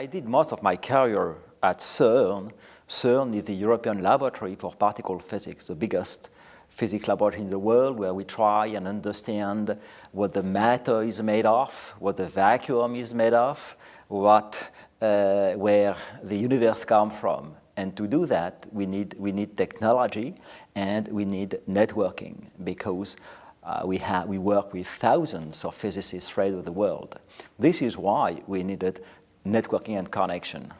I did most of my career at CERN. CERN is the European Laboratory for Particle Physics, the biggest physics laboratory in the world where we try and understand what the matter is made of, what the vacuum is made of, what, uh, where the universe comes from. And to do that, we need, we need technology and we need networking because uh, we, have, we work with thousands of physicists spread over the world. This is why we needed networking and connection.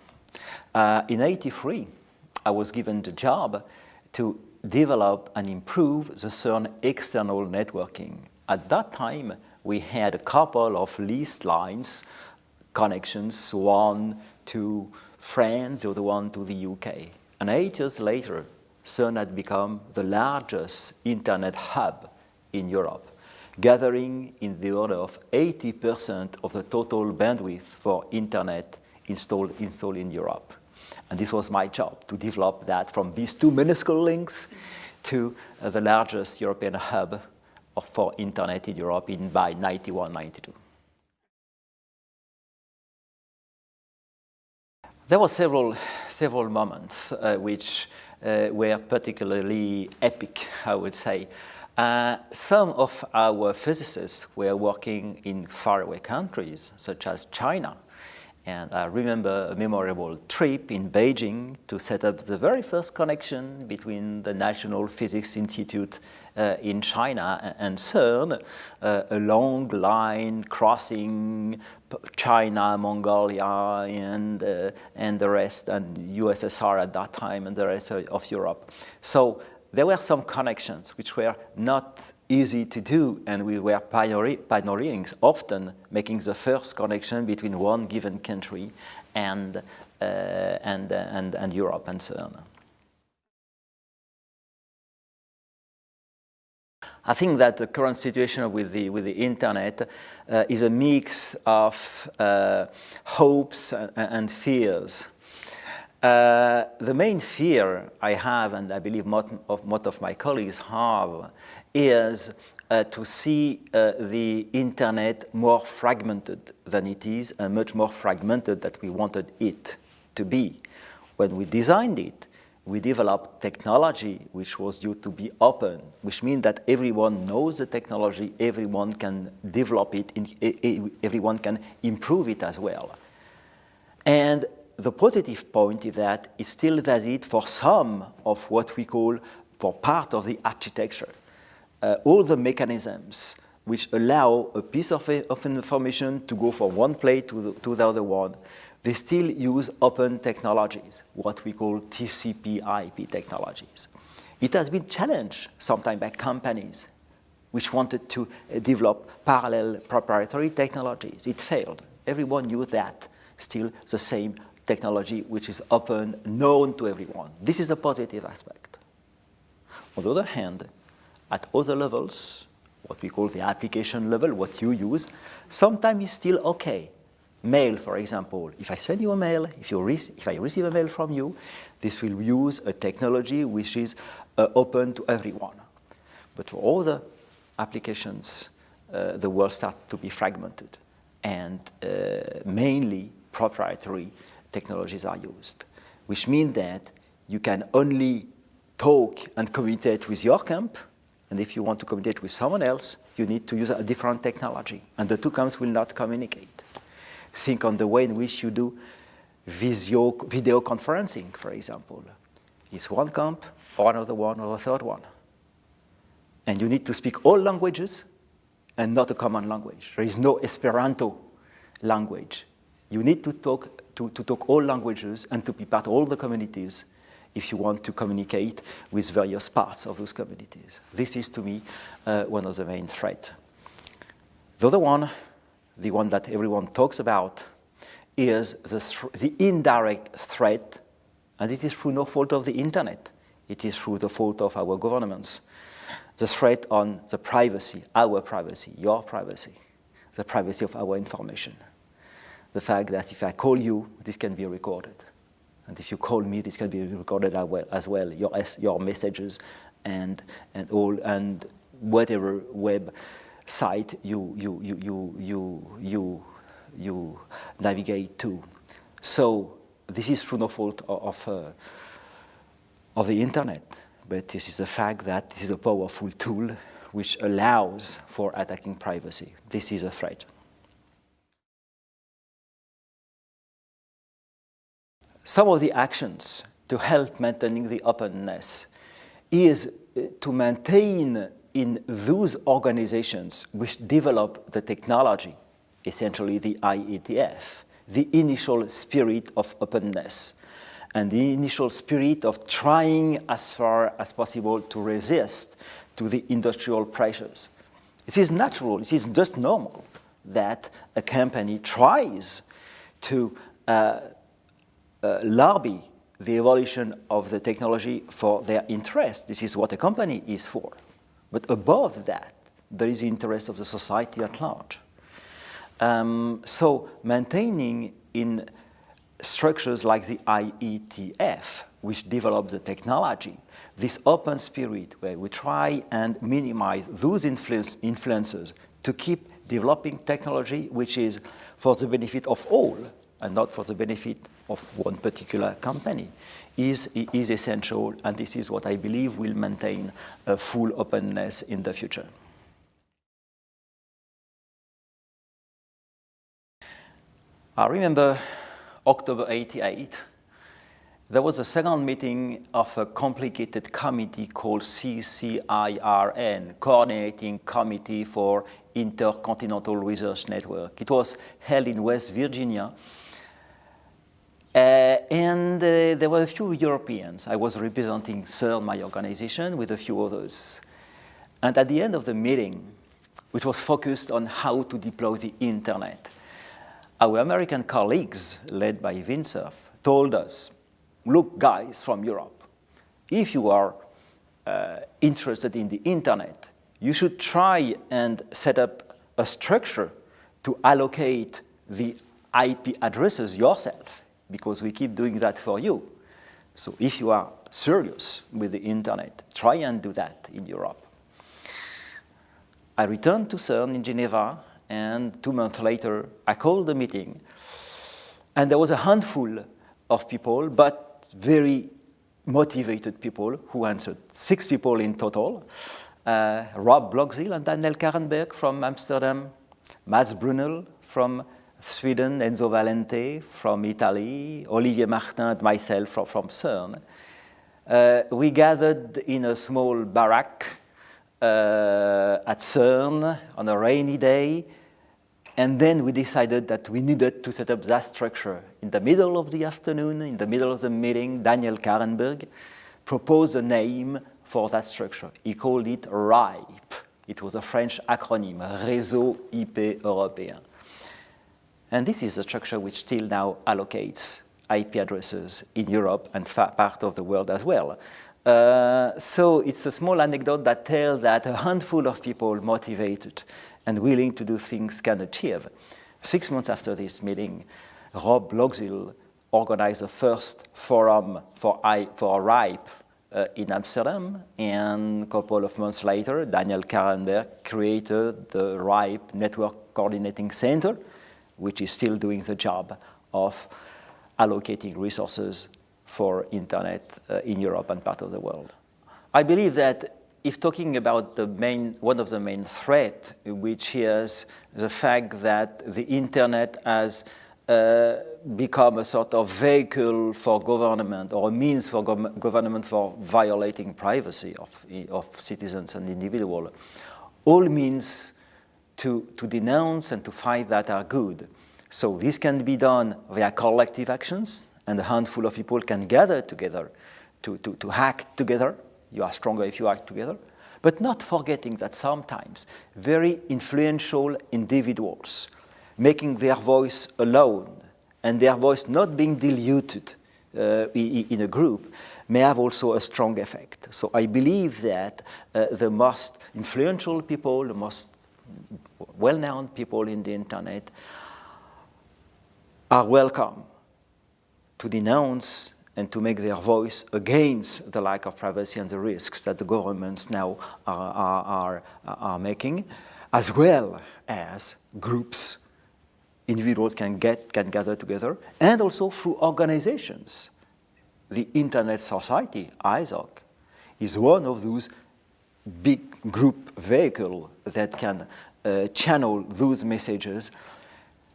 Uh, in 83, I was given the job to develop and improve the CERN external networking. At that time, we had a couple of leased lines connections, one to France, the other one to the UK. And eight years later, CERN had become the largest internet hub in Europe, gathering in the order of 80% of the total bandwidth for internet installed, installed in Europe. And this was my job, to develop that from these two minuscule links to uh, the largest European hub for internet in Europe in, by 91, 92. There were several, several moments uh, which uh, were particularly epic, I would say. Uh, some of our physicists were working in faraway countries, such as China, and I remember a memorable trip in Beijing to set up the very first connection between the National Physics Institute uh, in China and CERN, uh, a long line crossing China, Mongolia, and, uh, and the rest, and USSR at that time, and the rest of Europe. So there were some connections which were not easy to do, and we were pioneering, often making the first connection between one given country and, uh, and, uh, and, and Europe and so on. I think that the current situation with the, with the internet uh, is a mix of uh, hopes and, and fears. Uh, the main fear I have, and I believe most of, most of my colleagues have, is uh, to see uh, the internet more fragmented than it is and much more fragmented than we wanted it to be. When we designed it, we developed technology which was due to be open, which means that everyone knows the technology, everyone can develop it, everyone can improve it as well. And the positive point is that it's still valid for some of what we call for part of the architecture. Uh, all the mechanisms which allow a piece of, of information to go from one place to the, to the other one, they still use open technologies, what we call TCP IP technologies. It has been challenged sometimes by companies which wanted to uh, develop parallel proprietary technologies. It failed. Everyone knew that. Still the same technology which is open, known to everyone. This is a positive aspect. On the other hand, at other levels, what we call the application level, what you use, sometimes it's still okay. Mail, for example. If I send you a mail, if, you if I receive a mail from you, this will use a technology which is uh, open to everyone. But for other applications, uh, the world starts to be fragmented and uh, mainly proprietary technologies are used, which means that you can only talk and communicate with your camp, and if you want to communicate with someone else, you need to use a different technology, and the two camps will not communicate. Think on the way in which you do video, video conferencing, for example. It's one camp, or another one, or a third one. And you need to speak all languages and not a common language. There is no Esperanto language. You need to talk to, to talk all languages and to be part of all the communities if you want to communicate with various parts of those communities. This is, to me, uh, one of the main threats. The other one, the one that everyone talks about, is the, the indirect threat, and it is through no fault of the internet. It is through the fault of our governments. The threat on the privacy, our privacy, your privacy, the privacy of our information the fact that if I call you, this can be recorded. And if you call me, this can be recorded as well, your, your messages and, and, all, and whatever web site you, you, you, you, you, you, you navigate to. So this is through no fault of, uh, of the internet, but this is the fact that this is a powerful tool which allows for attacking privacy. This is a threat. Some of the actions to help maintaining the openness is uh, to maintain in those organizations which develop the technology, essentially the IETF, the initial spirit of openness and the initial spirit of trying as far as possible to resist to the industrial pressures. It is natural, it is just normal that a company tries to uh, lobby the evolution of the technology for their interest. This is what a company is for. But above that, there is the interest of the society at large. Um, so maintaining in structures like the IETF, which develop the technology, this open spirit where we try and minimize those influence, influences to keep developing technology which is for the benefit of all and not for the benefit of one particular company is, is essential and this is what I believe will maintain a full openness in the future. I remember October 88, there was a second meeting of a complicated committee called CCIRN, Coordinating Committee for Intercontinental Research Network. It was held in West Virginia. Uh, and uh, there were a few Europeans. I was representing CERN, my organization, with a few others. And at the end of the meeting, which was focused on how to deploy the internet, our American colleagues, led by Vint Cerf, told us, look, guys from Europe, if you are uh, interested in the internet, you should try and set up a structure to allocate the IP addresses yourself, because we keep doing that for you. So if you are serious with the internet, try and do that in Europe. I returned to CERN in Geneva and two months later, I called the meeting, and there was a handful of people, but very motivated people who answered, six people in total, uh, Rob Blokzijl and Daniel Karrenberg from Amsterdam, Mats Brunell from Sweden, Enzo Valente from Italy, Olivier Martin and myself from, from CERN. Uh, we gathered in a small barrack uh, at CERN on a rainy day and then we decided that we needed to set up that structure. In the middle of the afternoon, in the middle of the meeting, Daniel Karrenberg proposed a name for that structure. He called it RIPE. It was a French acronym, Réseau IP Européen. And this is a structure which still now allocates IP addresses in Europe and part of the world as well. Uh, so it's a small anecdote that tells that a handful of people motivated and willing to do things can achieve. Six months after this meeting, Rob Blokzijl organized the first forum for, I, for RIPE uh, in Amsterdam, and a couple of months later, Daniel Karrenberg created the RIPE Network Coordinating Center, which is still doing the job of allocating resources for internet uh, in Europe and part of the world. I believe that if talking about the main, one of the main threats, which is the fact that the internet has uh, become a sort of vehicle for government or a means for go government for violating privacy of, of citizens and individuals. All means to, to denounce and to fight that are good. So this can be done via collective actions and a handful of people can gather together to, to, to hack together you are stronger if you act together. But not forgetting that sometimes very influential individuals making their voice alone and their voice not being diluted uh, in a group may have also a strong effect. So I believe that uh, the most influential people, the most well-known people in the internet are welcome to denounce and to make their voice against the lack of privacy and the risks that the governments now are, are, are, are making, as well as groups individuals can get, can gather together, and also through organizations. The Internet Society, ISOC, is one of those big group vehicle that can uh, channel those messages.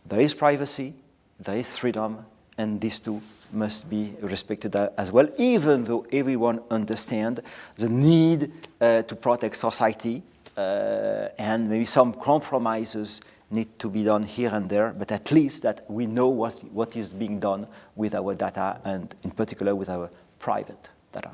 There is privacy, there is freedom, and these two must be respected as well, even though everyone understands the need uh, to protect society uh, and maybe some compromises need to be done here and there, but at least that we know what, what is being done with our data and in particular with our private data.